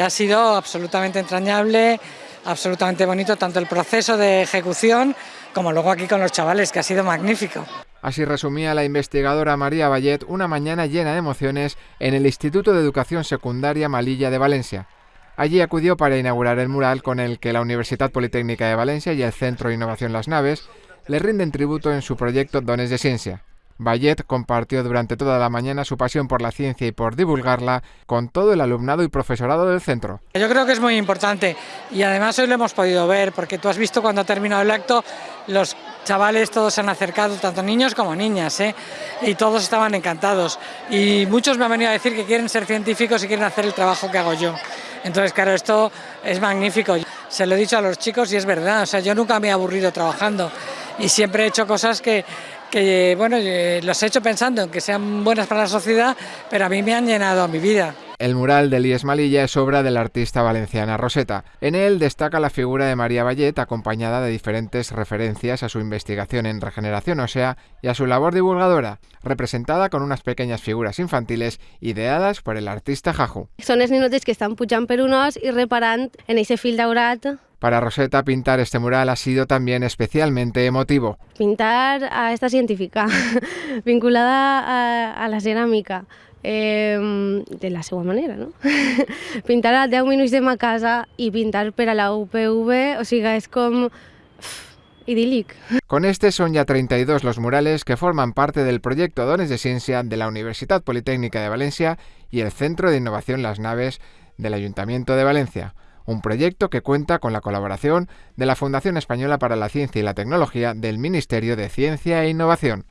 Ha sido absolutamente entrañable, absolutamente bonito, tanto el proceso de ejecución como luego aquí con los chavales, que ha sido magnífico. Así resumía la investigadora María Vallet una mañana llena de emociones en el Instituto de Educación Secundaria Malilla de Valencia. Allí acudió para inaugurar el mural con el que la Universidad Politécnica de Valencia y el Centro de Innovación Las Naves le rinden tributo en su proyecto Dones de Ciencia. Vallet compartió durante toda la mañana su pasión por la ciencia y por divulgarla con todo el alumnado y profesorado del centro. Yo creo que es muy importante y además hoy lo hemos podido ver porque tú has visto cuando ha terminado el acto los chavales todos se han acercado, tanto niños como niñas, ¿eh? y todos estaban encantados. Y muchos me han venido a decir que quieren ser científicos y quieren hacer el trabajo que hago yo. Entonces, claro, esto es magnífico. Se lo he dicho a los chicos y es verdad, o sea, yo nunca me he aburrido trabajando y siempre he hecho cosas que, que bueno, eh, los he hecho pensando en que sean buenas para la sociedad, pero a mí me han llenado mi vida. El mural de Lies Malilla es obra de la artista valenciana Roseta. En él destaca la figura de María Vallet acompañada de diferentes referencias a su investigación en regeneración ósea y a su labor divulgadora, representada con unas pequeñas figuras infantiles ideadas por el artista Jaju. Son els ninotes que estan pujant per un os i reparant en ese fil daurat para Rosetta, pintar este mural ha sido también especialmente emotivo. Pintar a esta científica, vinculada a, a la cerámica, eh, de la seva manera, no? pintar a 10 minuts de ma casa i pintar per a la UPV, o sigui, és com idílic. Con este son ya 32 los murales que forman parte del proyecto Dones de Ciencia de la Universidad Politécnica de Valencia y el Centro de Innovación Las Naves del Ayuntamiento de Valencia un proyecto que cuenta con la colaboración de la Fundación Española para la Ciencia y la Tecnología del Ministerio de Ciencia e Innovación.